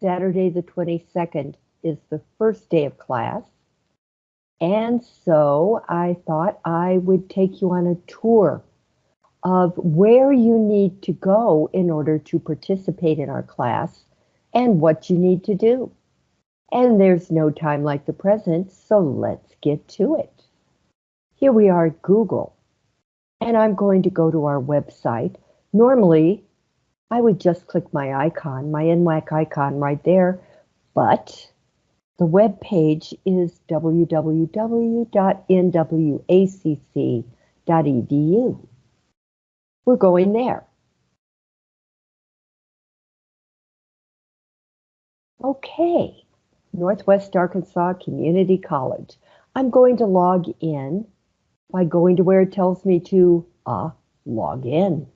Saturday the 22nd is the first day of class. And so I thought I would take you on a tour of where you need to go in order to participate in our class and what you need to do. And there's no time like the present, so let's get to it. Here we are at Google, and I'm going to go to our website. Normally, I would just click my icon, my NWAC icon right there, but the web page is www.nwacc.edu. We're going there. Okay, Northwest Arkansas Community College. I'm going to log in by going to where it tells me to uh, log in.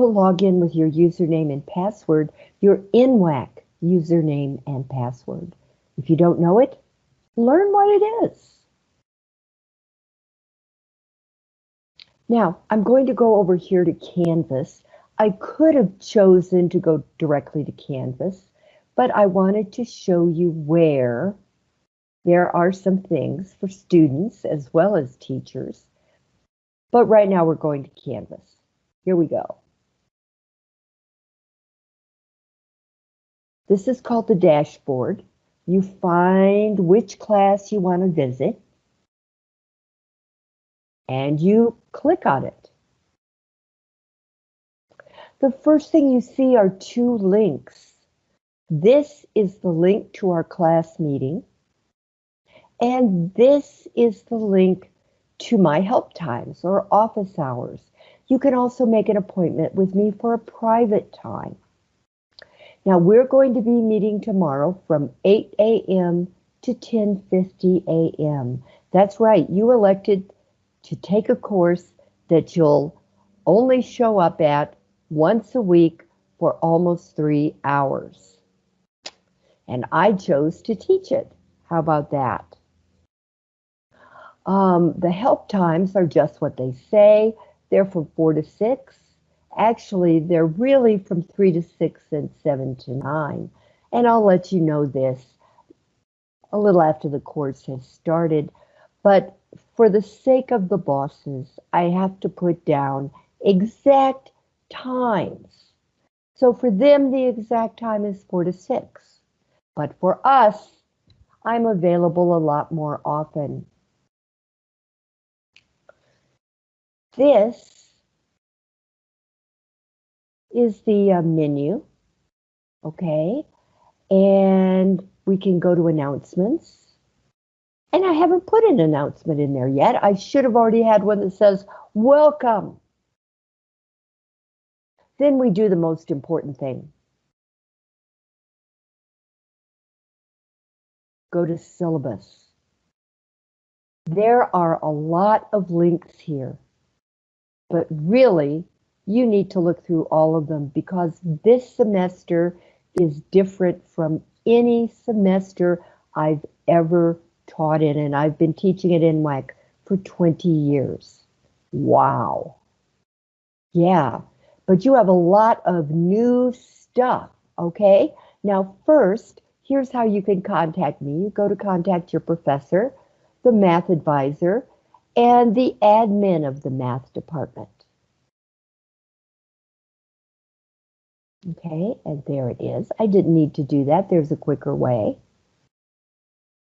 You'll log in with your username and password, your NWAC username and password. If you don't know it, learn what it is. Now, I'm going to go over here to Canvas. I could have chosen to go directly to Canvas, but I wanted to show you where there are some things for students as well as teachers. But right now we're going to Canvas. Here we go. This is called the dashboard. You find which class you want to visit and you click on it. The first thing you see are two links. This is the link to our class meeting. And this is the link to my help times or office hours. You can also make an appointment with me for a private time. Now we're going to be meeting tomorrow from 8 a.m. to 10.50 a.m. That's right, you elected to take a course that you'll only show up at once a week for almost three hours. And I chose to teach it. How about that? Um, the help times are just what they say. They're from four to six. Actually, they're really from three to six and seven to nine. And I'll let you know this a little after the course has started. But for the sake of the bosses, I have to put down exact times. So for them, the exact time is four to six. But for us, I'm available a lot more often. This is the uh, menu, okay? And we can go to announcements. And I haven't put an announcement in there yet. I should have already had one that says, welcome. Then we do the most important thing. Go to syllabus. There are a lot of links here, but really you need to look through all of them because this semester is different from any semester I've ever taught in, and I've been teaching it in NWAC for 20 years. Wow. Yeah, but you have a lot of new stuff, okay? Now, first, here's how you can contact me. You go to contact your professor, the math advisor, and the admin of the math department. Okay, and there it is. I didn't need to do that. There's a quicker way.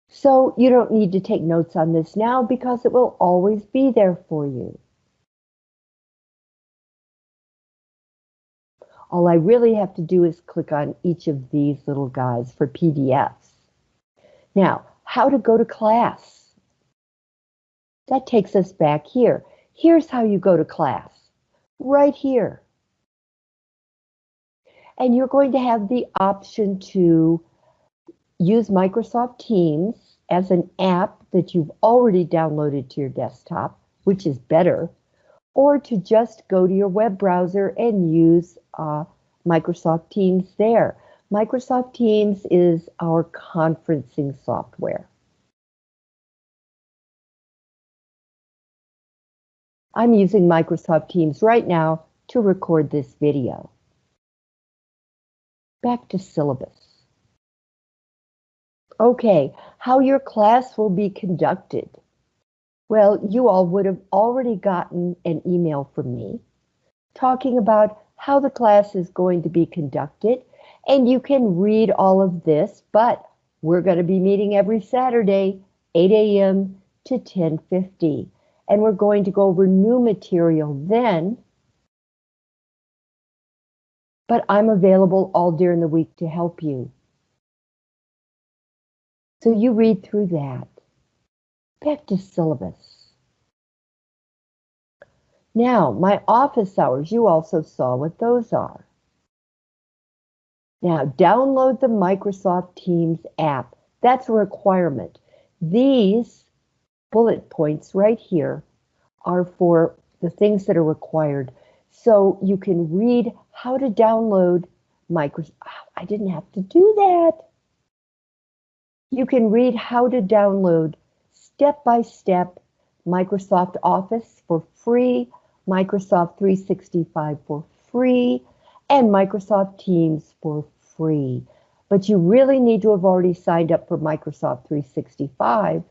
So you don't need to take notes on this now because it will always be there for you. All I really have to do is click on each of these little guys for PDFs. Now, how to go to class. That takes us back here. Here's how you go to class, right here and you're going to have the option to use Microsoft Teams as an app that you've already downloaded to your desktop, which is better, or to just go to your web browser and use uh, Microsoft Teams there. Microsoft Teams is our conferencing software. I'm using Microsoft Teams right now to record this video. Back to syllabus. Okay, how your class will be conducted. Well, you all would have already gotten an email from me talking about how the class is going to be conducted, and you can read all of this, but we're going to be meeting every Saturday, 8 a.m. to 10.50, and we're going to go over new material then, but I'm available all during the week to help you. So you read through that. Back to syllabus. Now, my office hours, you also saw what those are. Now, download the Microsoft Teams app. That's a requirement. These bullet points right here are for the things that are required. So you can read how to download Microsoft. I didn't have to do that. You can read how to download step-by-step Microsoft Office for free, Microsoft 365 for free, and Microsoft Teams for free. But you really need to have already signed up for Microsoft 365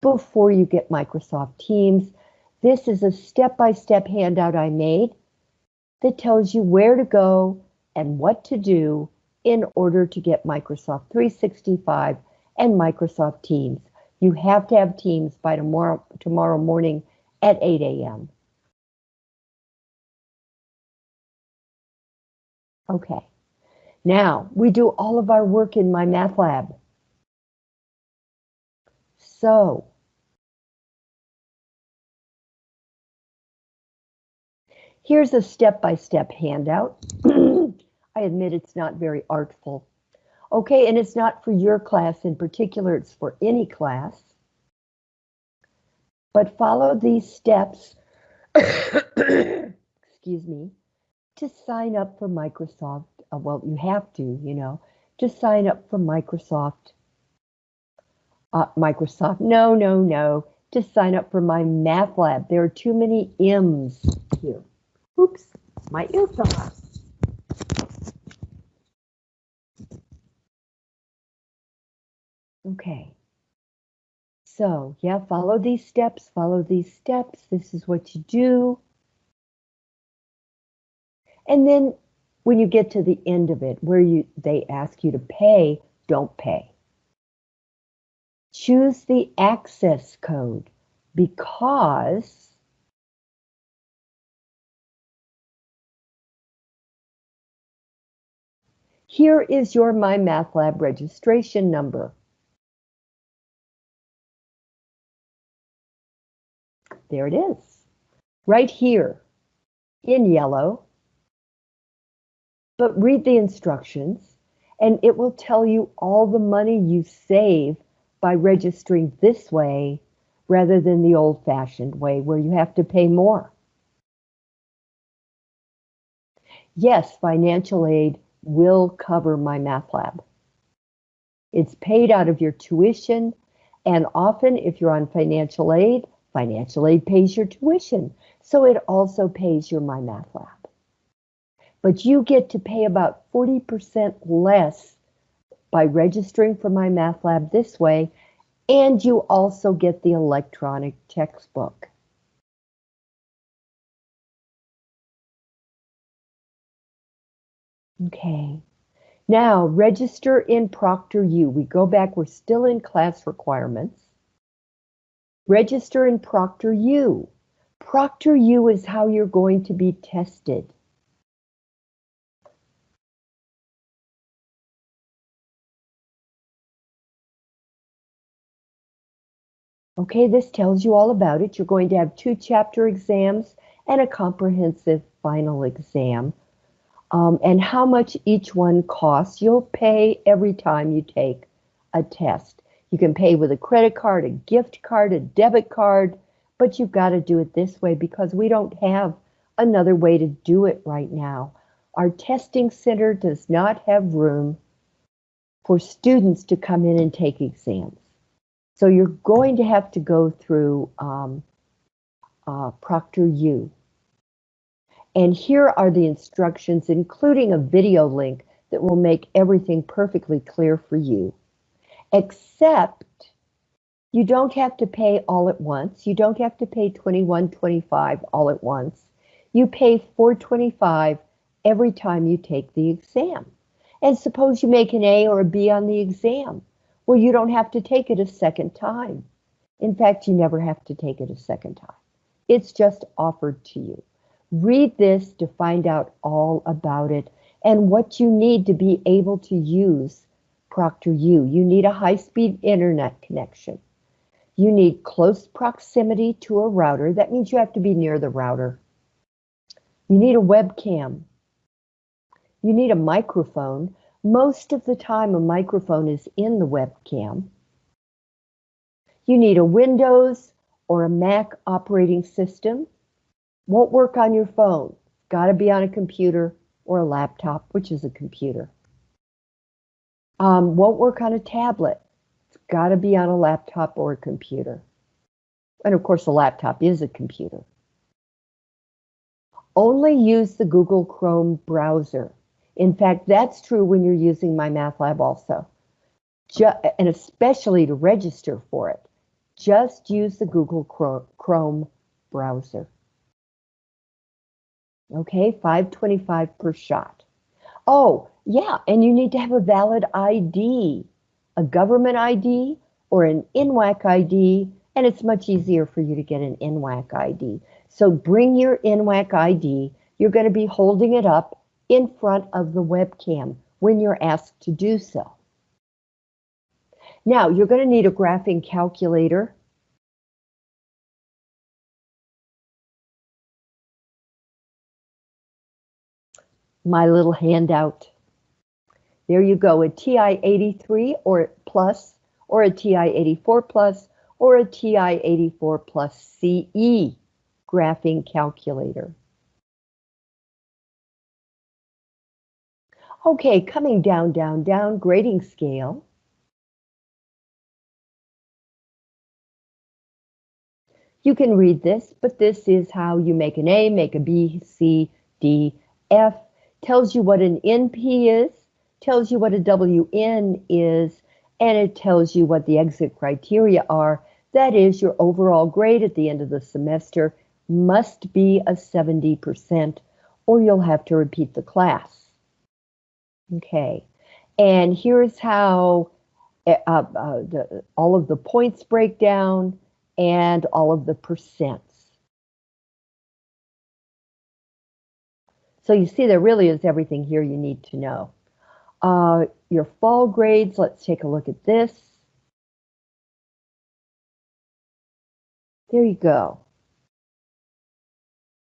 before you get Microsoft Teams. This is a step-by-step -step handout I made that tells you where to go and what to do in order to get Microsoft 365 and Microsoft Teams. You have to have Teams by tomorrow, tomorrow morning at 8 a.m. Okay, now we do all of our work in my math lab. So, here's a step-by-step -step handout. I admit it's not very artful. Okay, and it's not for your class in particular, it's for any class. But follow these steps, excuse me, to sign up for Microsoft. Uh, well, you have to, you know, to sign up for Microsoft. Uh, Microsoft, no, no, no, to sign up for my math lab. There are too many M's here. Oops, my ear fell. Okay. So yeah, follow these steps, follow these steps. This is what you do. And then when you get to the end of it, where you they ask you to pay, don't pay. Choose the access code because here is your MyMathLab registration number. There it is, right here in yellow. But read the instructions and it will tell you all the money you save by registering this way rather than the old fashioned way where you have to pay more. Yes, financial aid will cover MyMathLab. It's paid out of your tuition, and often if you're on financial aid, Financial aid pays your tuition, so it also pays your MyMathLab. But you get to pay about 40% less by registering for MyMathLab this way, and you also get the electronic textbook. Okay, now register in Proctor U. We go back, we're still in class requirements. Register in Proctor U. Proctor U is how you're going to be tested. Okay, this tells you all about it. You're going to have two chapter exams and a comprehensive final exam. Um, and how much each one costs, you'll pay every time you take a test. You can pay with a credit card, a gift card, a debit card, but you've got to do it this way because we don't have another way to do it right now. Our testing center does not have room for students to come in and take exams. So you're going to have to go through um, uh, ProctorU. And here are the instructions, including a video link that will make everything perfectly clear for you. Except you don't have to pay all at once. You don't have to pay $21.25 all at once. You pay $4.25 every time you take the exam. And suppose you make an A or a B on the exam. Well, you don't have to take it a second time. In fact, you never have to take it a second time. It's just offered to you. Read this to find out all about it and what you need to be able to use Proctor ProctorU. You need a high-speed internet connection. You need close proximity to a router. That means you have to be near the router. You need a webcam. You need a microphone. Most of the time, a microphone is in the webcam. You need a Windows or a Mac operating system. Won't work on your phone. Got to be on a computer or a laptop, which is a computer. Um, won't work on a tablet. It's got to be on a laptop or a computer. And of course, a laptop is a computer. Only use the Google Chrome browser. In fact, that's true when you're using MyMathLab also. Just, and especially to register for it. Just use the Google Chrome browser. Okay, 525 per shot. Oh, yeah, and you need to have a valid ID, a government ID or an NWAC ID, and it's much easier for you to get an NWAC ID. So bring your NWAC ID. You're going to be holding it up in front of the webcam when you're asked to do so. Now, you're going to need a graphing calculator my little handout. There you go, a TI-83 or plus, or a TI-84 plus, or a TI-84 plus CE graphing calculator. Okay, coming down, down, down, grading scale. You can read this, but this is how you make an A, make a B, C, D, F, tells you what an NP is, tells you what a WN is, and it tells you what the exit criteria are. That is, your overall grade at the end of the semester must be a 70%, or you'll have to repeat the class. Okay, and here's how uh, uh, the, all of the points break down and all of the percents. So you see there really is everything here you need to know. Uh, your fall grades, let's take a look at this. There you go.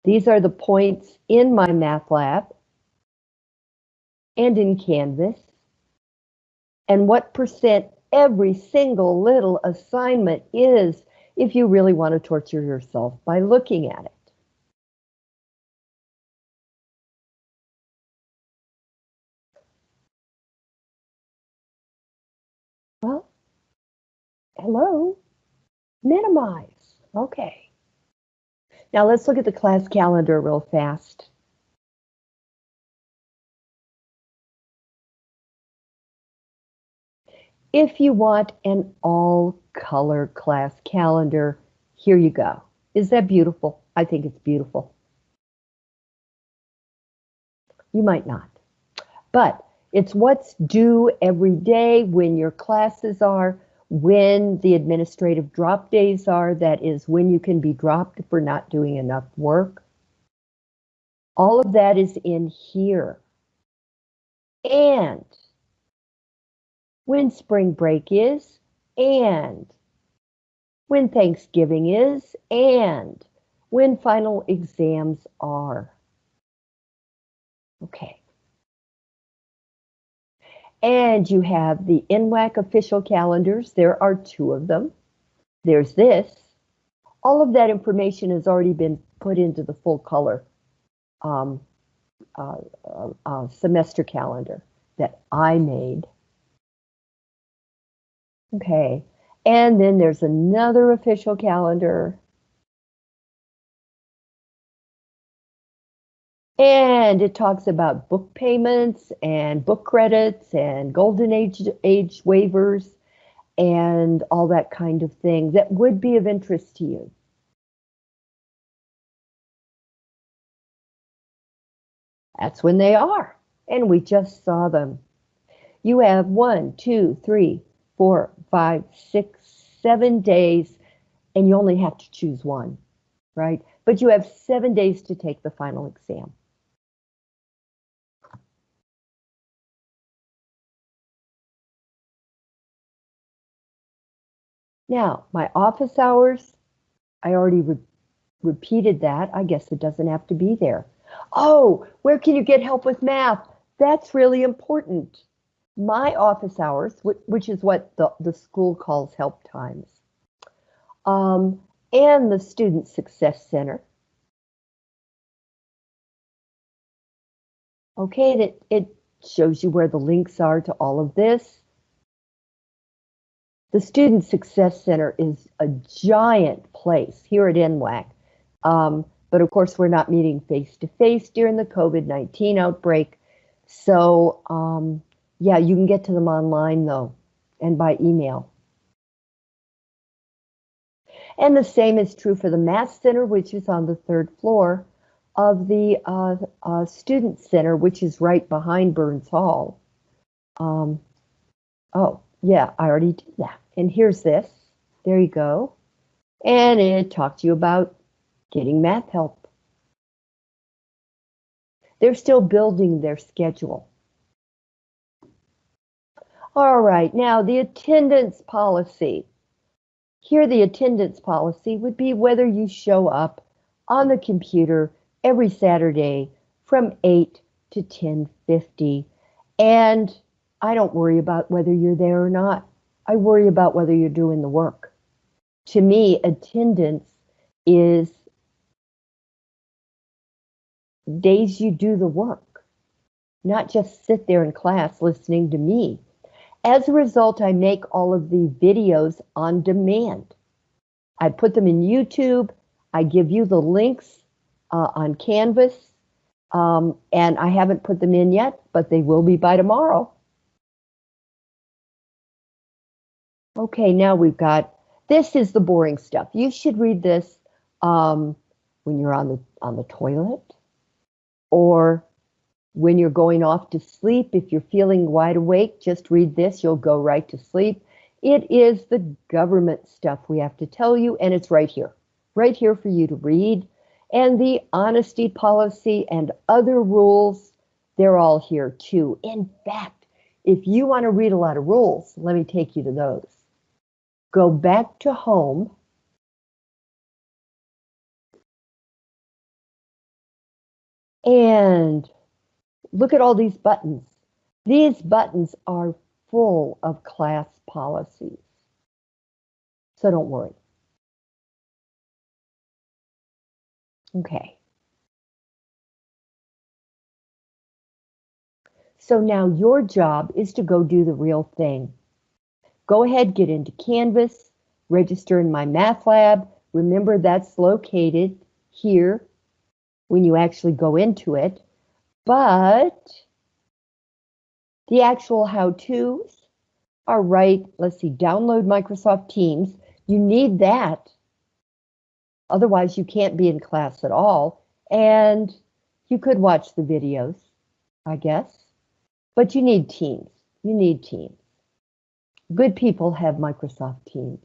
These are the points in my math lab and in Canvas. And what percent every single little assignment is if you really want to torture yourself by looking at it. Hello? Minimize. Okay. Now let's look at the class calendar real fast. If you want an all color class calendar, here you go. Is that beautiful? I think it's beautiful. You might not, but it's what's due every day when your classes are when the administrative drop days are, that is when you can be dropped for not doing enough work. All of that is in here. And when spring break is, and when Thanksgiving is, and when final exams are. Okay. And you have the NWAC official calendars. There are two of them. There's this. All of that information has already been put into the full color um, uh, uh, uh, semester calendar that I made. Okay, and then there's another official calendar. And it talks about book payments and book credits and golden age, age waivers and all that kind of thing that would be of interest to you. That's when they are. And we just saw them. You have one, two, three, four, five, six, seven days, and you only have to choose one, right? But you have seven days to take the final exam. Now, my office hours, I already re repeated that. I guess it doesn't have to be there. Oh, where can you get help with math? That's really important. My office hours, which is what the, the school calls help times, um, and the Student Success Center. Okay, that it shows you where the links are to all of this. The Student Success Center is a giant place here at NWAC. Um, but of course, we're not meeting face to face during the COVID-19 outbreak. So um, yeah, you can get to them online though, and by email. And the same is true for the Math Center, which is on the third floor of the uh, uh, Student Center, which is right behind Burns Hall. Um, oh, yeah, I already did that. And here's this. There you go. And it talks to you about getting math help. They're still building their schedule. All right, now the attendance policy. Here the attendance policy would be whether you show up on the computer every Saturday from 8 to 10.50. And I don't worry about whether you're there or not. I worry about whether you're doing the work. To me, attendance is days you do the work, not just sit there in class listening to me. As a result, I make all of the videos on demand. I put them in YouTube. I give you the links uh, on Canvas. Um, and I haven't put them in yet, but they will be by tomorrow. Okay, now we've got, this is the boring stuff. You should read this um, when you're on the, on the toilet or when you're going off to sleep. If you're feeling wide awake, just read this, you'll go right to sleep. It is the government stuff we have to tell you, and it's right here, right here for you to read. And the honesty policy and other rules, they're all here too. In fact, if you want to read a lot of rules, let me take you to those go back to home. And look at all these buttons. These buttons are full of class policies. So don't worry. Okay. So now your job is to go do the real thing. Go ahead, get into Canvas, register in my math lab. Remember that's located here when you actually go into it, but the actual how-tos are right. Let's see, download Microsoft Teams. You need that. Otherwise, you can't be in class at all. And you could watch the videos, I guess, but you need Teams. You need Teams. Good people have Microsoft Teams.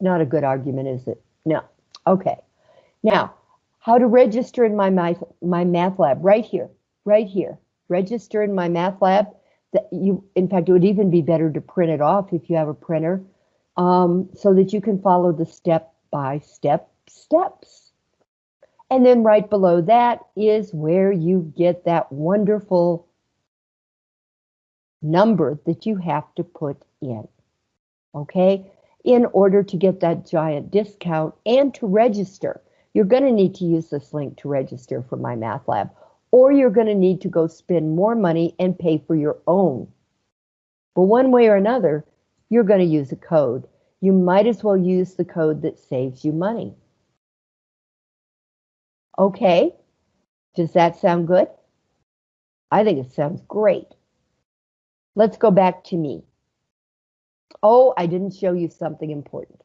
Not a good argument, is it? No. Okay. Now, how to register in my, my, my math lab right here, right here. Register in my math lab. That you, in fact, it would even be better to print it off if you have a printer um, so that you can follow the step by step steps. And then right below that is where you get that wonderful number that you have to put in, okay? In order to get that giant discount and to register, you're going to need to use this link to register for my math lab, or you're going to need to go spend more money and pay for your own. But one way or another, you're going to use a code. You might as well use the code that saves you money. Okay, Does that sound good? I think it sounds great. Let's go back to me. Oh, I didn't show you something important.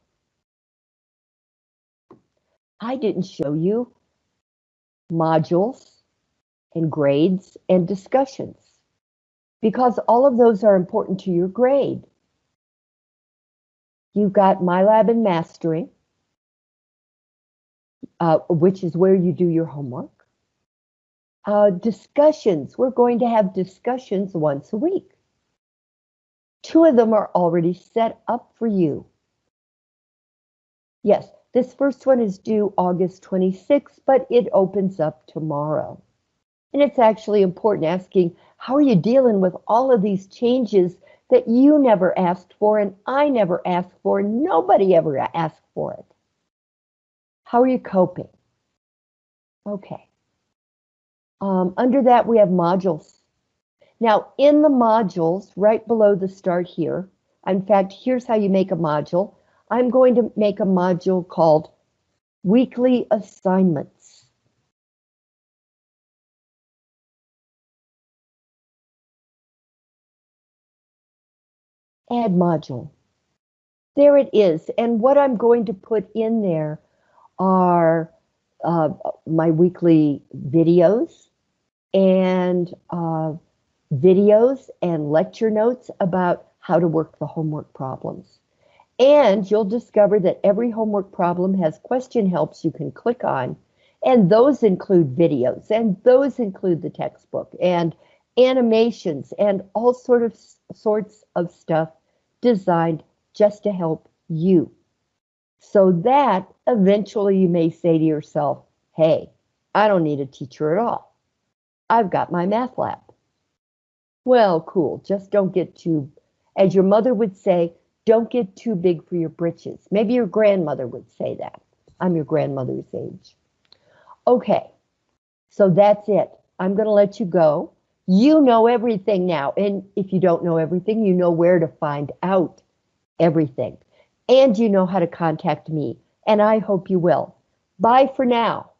I didn't show you modules and grades and discussions because all of those are important to your grade. You've got MyLab and Mastering, uh, which is where you do your homework. Uh, discussions, we're going to have discussions once a week. Two of them are already set up for you. Yes, this first one is due August 26th, but it opens up tomorrow. And it's actually important asking, how are you dealing with all of these changes that you never asked for and I never asked for, nobody ever asked for it? How are you coping? Okay. Um, under that, we have modules. Now, in the modules, right below the start here, in fact, here's how you make a module. I'm going to make a module called Weekly Assignments. Add module. There it is. And what I'm going to put in there are uh, my weekly videos and uh, videos and lecture notes about how to work the homework problems. And you'll discover that every homework problem has question helps you can click on, and those include videos, and those include the textbook, and animations, and all sort of sorts of stuff designed just to help you. So that eventually you may say to yourself, hey, I don't need a teacher at all. I've got my math lab. Well, cool, just don't get too, as your mother would say, don't get too big for your britches. Maybe your grandmother would say that. I'm your grandmother's age. Okay, so that's it. I'm going to let you go. You know everything now. And if you don't know everything, you know where to find out everything. And you know how to contact me. And I hope you will. Bye for now.